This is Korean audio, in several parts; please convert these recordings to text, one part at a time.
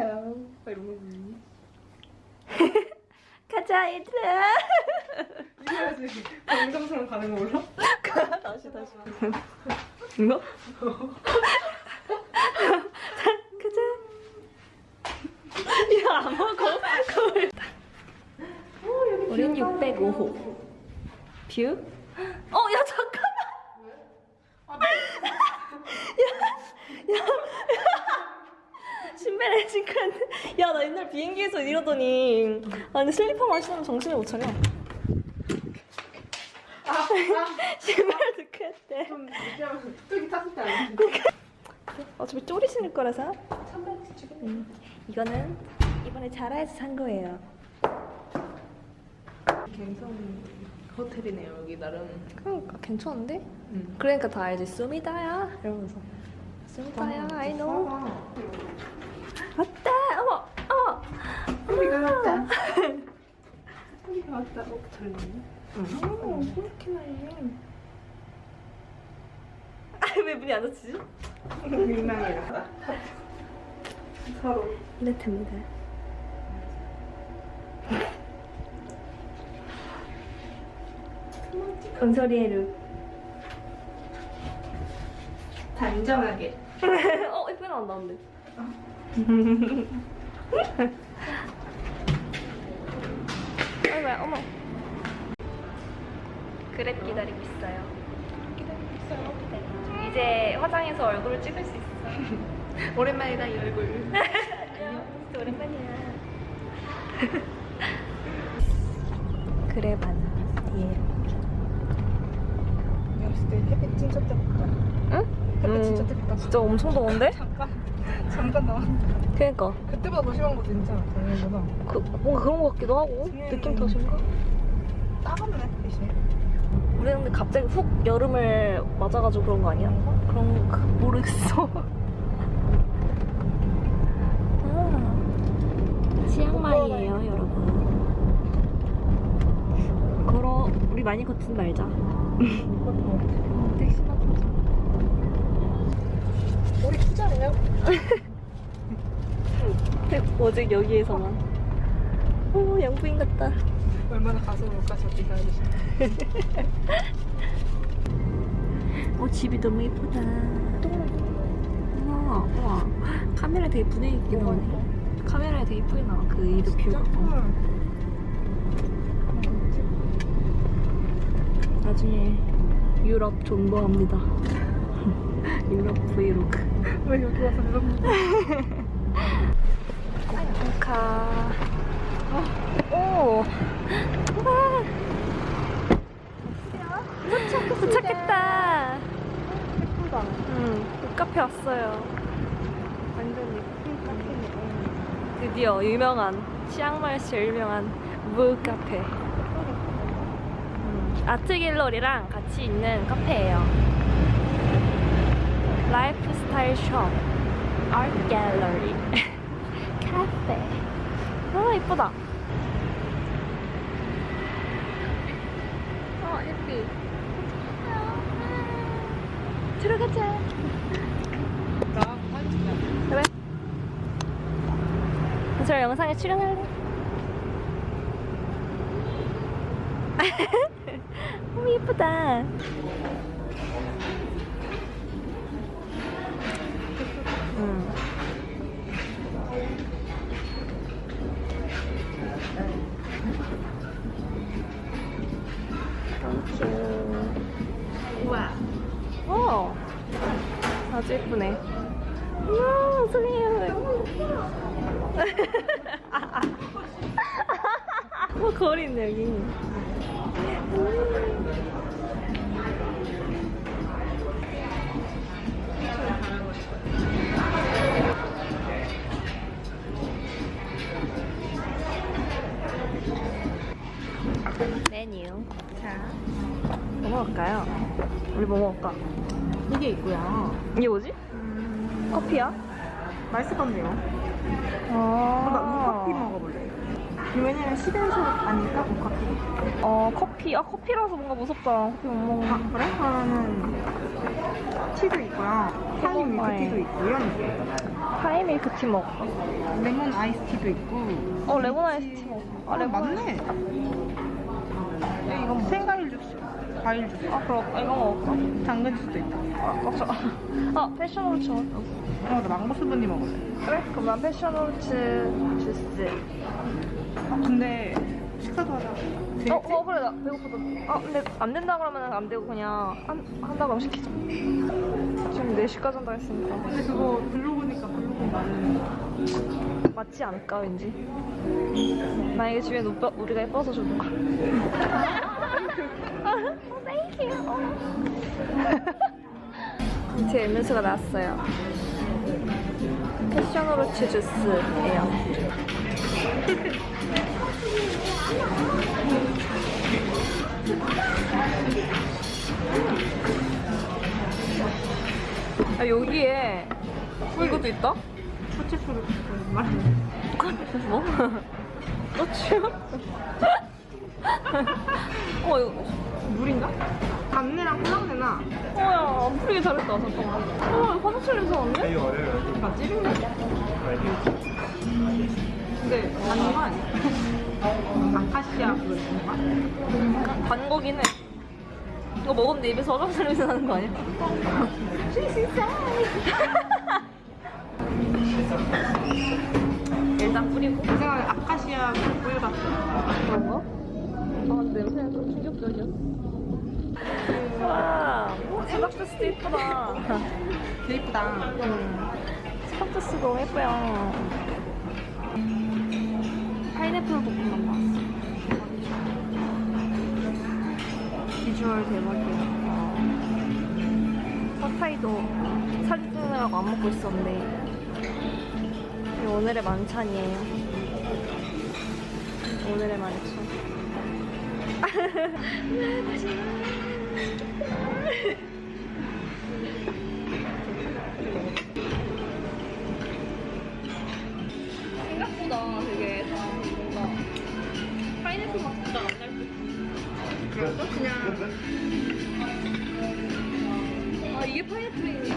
막 이러면서. 가자 얘들아. 이래야지 감정처럼 가는 거 몰라? 다시 다시. 이거? 가자. 야안 먹어. 거울. 우린 605호. 뷰? 어, 야, 잠깐만! 야, 야, 야. 신발에 신고 야, 나 옛날 이러더니. 아니, 슬리퍼만 신으면 정신을 못 차려. 신발 넣고 했대. 좀 뚝이 탔을 때 알지? 어차피 쪼리 신을 거라서. 음, 이거는 이번에 자라에서 산 거예요. 갬성 호텔이네요 여기 나름. 그러니까 괜찮은데? 응. 그러니까 다 알지. 수미다야 이러면서. 수미다야, I know. 왔다. 어머. 우리가 왔다. 우리가 왔다. 어, 잘 나네. 오, 그렇게 나네. 아, 왜 문이 안 닫히지? 민망해라. 서로. 이렇답니다. 은솔이의 룩. 단정하게. 어, 예쁘게 나온다는데. 아이고야, 어머. 그랩 기다리고 있어요. 기다리고 있어요. 이제 화장해서 얼굴을 찍을 수 있어. 오랜만이다 이 얼굴. 안녕. 오랜만이야. 그래 바나. 예. 봤을 때 햇빛 진짜 뜨겁다. 응? 햇빛 진짜 뜨겁다. 진짜 엄청 더운데? 잠깐 잠깐 나왔는데 그니까. 그때보다 더 심한 것도 진짜 작년보다 그, 뭔가 그런 것 같기도 하고. 느낌 탓인가? 따갑네 햇빛이. 우리 근데 갑자기 훅 여름을 맞아가지고 그런 거 아니야? 그런 거 모르겠어. 아, 치앙마이예요, 여러분. 걸어 우리 많이 걷지 말자. 택시나 타자. 우리 투자네요. 오직 여기에서만. 오, 양부인 같다. 얼마나 가슴을까 저기 가야지. 어, 집이 너무 예쁘다. 우와, 우와. 카메라 되게 분위기 있게 나오네. 카메라에 되게 예쁘게 나와, 그 이드 뷰가. 나중에 유럽 존버합니다. 유럽 브이로그. 왜 여기 와서 이런 카. 오. 와. 도착, 도착했다. 예쁘다. 응, 북카페 왔어요. 완전 예쁜 카페네. 드디어 유명한 치앙마이에서 제일 유명한 북카페. 음, 아트 갤러리랑 같이 있는 카페예요. 라이프 스타일 숍, 아트 갤러리, 카페. 아 이쁘다. 어 예쁘. 들어가자. 그래. 저 영상에 출연할래? 너무 예쁘다. 예쁘네. 우와, 소리야. 뭐 거리 있네, 여기. 메뉴. 자, 뭐 먹을까요? 우리 뭐 먹을까? 이게 있고요. 이게 뭐지? 커피야? 맛있을 건데요. 아. 나 우커피 먹어볼래. 왜냐면 시대에서 아닐까? 모카피? 어 커피 아 커피라서 뭔가 무섭다 커피 못 먹는 아 그래? 그러면은 티도 있고요 타임 밀크티도 있고 이런 타임 밀크티 먹을까? 레몬 아이스티도 있고 어 레몬 아이스티 먹을까? 아아 레몬 맞네 이건 뭐 주스 과일 주스 아 그럼 이거 먹을까? 당근 주스도 있다. 아 맞아 아 패션홀츠. 먹을까? 어, 나 망고 스무디 먹을래 그래? 그럼 난 패션홀츠 주스 아, 근데 식사도 하자. 되겠지? 어, 어 그래 나 배고프다 아 근데 안 된다 그러면 안 되고 그냥 한, 한다 그럼 시키자. 지금 4시까지 한다 했으니까. 근데 그거 블로그니까 블로그 말은 맞지 않을까 왠지? 만약에 집에 오빠, 우리가 예뻐서 땡큐 제 음료수가 나왔어요 패션오로치 주스예요 아, 여기에 이것도 있다? 초치수를 말 뭐? 너치요? 어 이거 물인가? 단내랑 콜라내나 어야 안 풀리게 잘했다 잠깐만 어 이거 화장실 냄새 나는데? 나 찌른데 근데 단거 아니야? 아카시아 그거 뭔가? 단 거긴 해 이거 먹었는데 입에서 화장실 냄새 나는 거 아니야? 일단 뿌리고 생각에 아카시아 꿀 같아 그런가? 아 근데 냄새는 좀 충격적이야. 와 수박주스도 예쁘다. 되게 이쁘다. 음, 수박주스 너무 예뻐요. 파인애플 볶음밥 나왔어. 비주얼 대박이야. 팟타이도 사진 찍느라고 안 먹고 있었는데 오늘의 만찬이에요. 오늘의 만찬 생각보다 되게 뭔가 파인애플 맛 진짜 안날 듯. 그래서 그냥 아 이게 파인애플이네.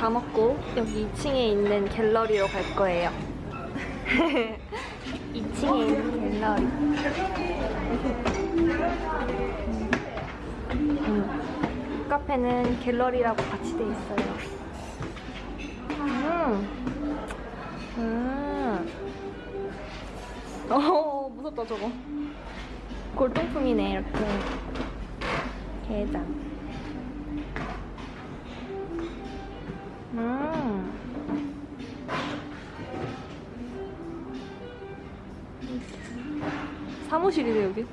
다 먹고 여기 2층에 있는 갤러리로 갈 거예요. 2층에 있는 갤러리. 음. 카페는 갤러리라고 같이 돼 있어요. 음. 음. 어, 무섭다 저거. 골동품이네 이렇게. 게장. 사무실이네 여기.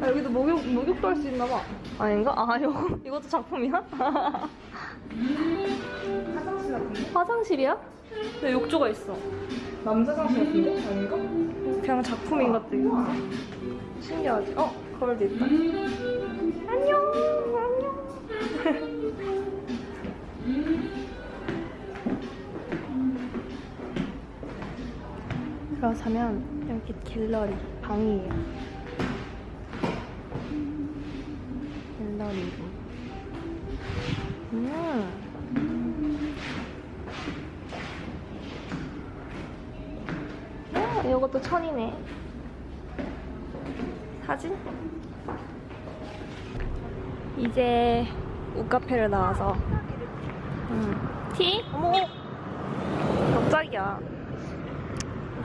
아, 여기도 목욕 목욕도 할 수 있나 봐. 아닌가? 아 이거 이것도 작품이야? 화장실 같은데? 화장실이야? 근데 욕조가 있어. 남자 화장실 같은데? 아닌가? 그냥 작품인 것도 있고. 신기하지? 어 거울도 있다. 안녕 안녕. 그렇다면 여기 갤러리 방이에요. 갤러리 룸. 음. 어, 이것도 천이네. 사진? 이제 우카페를 나와서 음. 티? 어머 갑자기야 우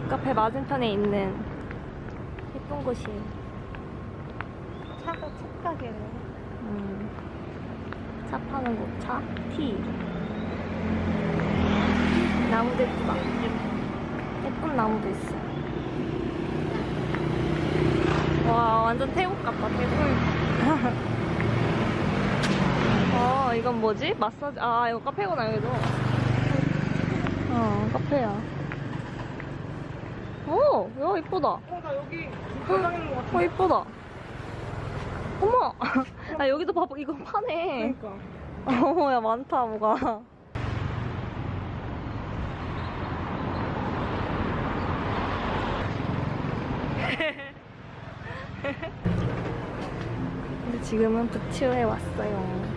카페 맞은편에 있는 예쁜 곳이에요 차가 착하게. 음. 차 파는 곳, 차, 티 나무도 예쁘다 예쁜 나무도 있어 와 완전 태국 같다 태국 어 이건 뭐지? 마사지 아 이거 카페구나 여기도 어 카페야 오 야, 이쁘다. 어, 나 여기 것 같아. 어 이쁘다. 어머 아 여기도 봐봐. 이거 파네. 그러니까. 어머 야 많다 뭐가. 근데 지금은 부츠에 왔어요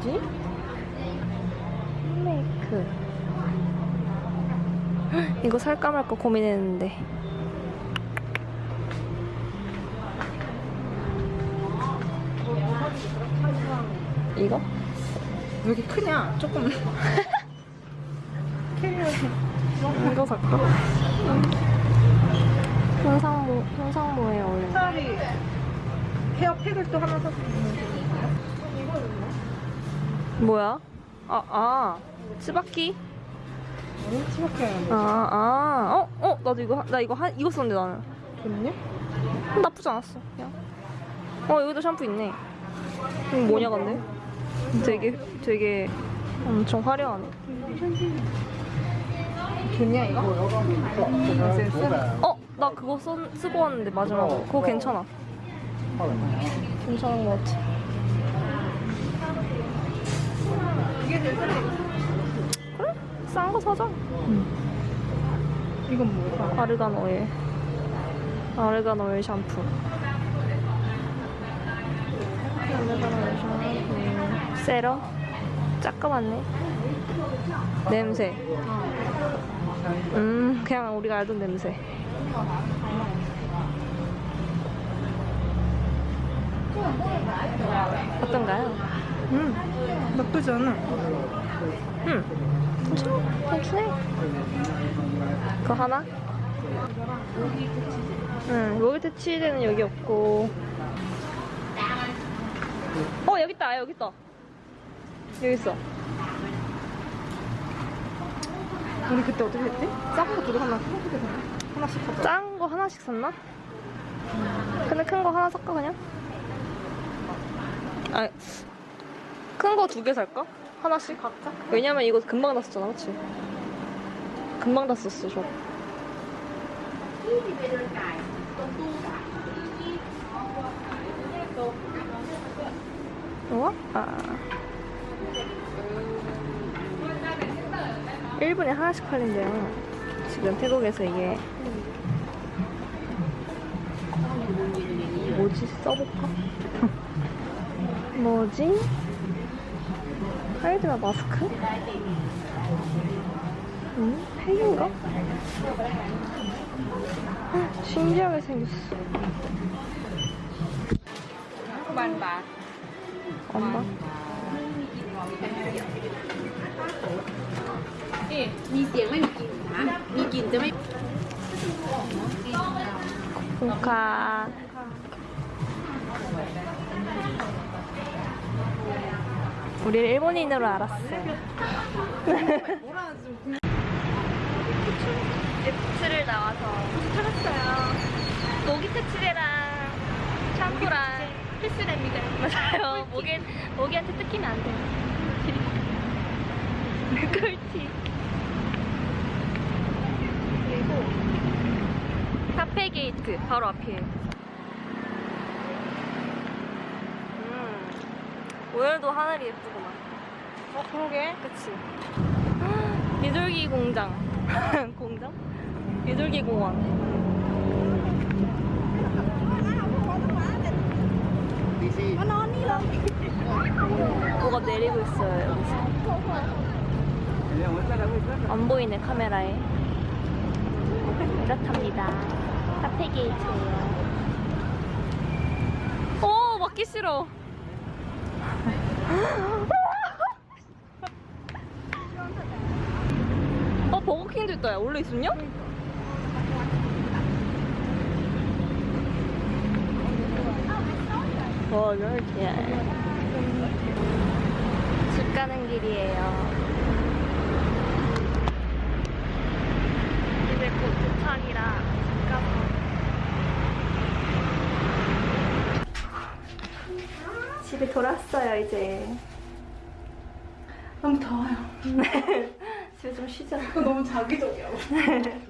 뭐지? 메이크 헉, 이거 살까 말까 고민했는데 이거? 왜 이렇게 크냐? 조금. 이거 살까? 현상모 현상모에 어울리는 헤어팩을 또 하나 샀으면 뭐야? 아, 아 치바키? 치밖에 안 돼. 아, 아, 어, 어, 나도 이거, 하- 나 이거 한, 이거 썼는데 나는. 좋네? 음, 나쁘지 않았어, 그냥. 어, 여기도 샴푸 있네. 이거 뭐냐, 근데? 되게, 되게 엄청 화려하네. 좋냐, 이거? 어, 나 그거 써, 쓰고 왔는데, 마지막으로. 그거 괜찮아. 괜찮은 것 같아. 이게 제일 싼데. 그래? 싼 거 사자. 이건 뭐야? 아르간 오일. 아르간 오일 샴푸. 아르간 오일 샴푸. 세럼? 작가맞네. 냄새. 음, 그냥 우리가 알던 냄새. 어떤가요? 음, 나쁘지 않아. 음, 괜찮아. 괜찮네. 그거 하나? 응, 모기트 치즈는 여기 없고. 어, 여기 있다, 여기 있다. 여기 있어. 우리 그때 어떻게 했지? 싹거 두개 하나 하나씩 사자. 작은 거 하나씩 샀나? 근데 큰 거 하나 살까, 그냥? 아, 큰 거 두 개 살까? 하나씩? 각자? 왜냐면 이거 금방 다 썼잖아, 그치? 금방 다 썼어, 저. 우와? 아. 1분에 하나씩 팔린대요. 지금 태국에서 이게. 뭐지? 써볼까? 뭐지? 하이드라 마스크? 응? 팩인가? 아, 신기하게 생겼어. 만바. 만바? 예, 미생만 우리를 일본인으로 알았어. Boots를 나와서 찾았어요. 모기 퇴치제랑 샴푸랑 필수랍니다. 맞아요. 모기, 모기한테 뜯기면 안 돼요. 꿀팁. 그리고 타패 게이트 바로 앞이에요. 오늘도 하늘이 예쁘구만. 어 그러게. 그치? 비둘기 공장. 공장? 비둘기 공원. 뭐가 내리고 있어요, 여기서. 안 보이네, 카메라에. 이렇답니다. 카페 게이트예요. 오, 맞기 싫어. 어, 버거킹도 있다. 야. 원래 있었냐? 버거킹. 집 가는 길이에요. 이제 곧 도착이라 집 가서. 집에 돌아왔어요, 이제. 너무 더워요. 집에 좀 쉬자. 너무 자기적이야.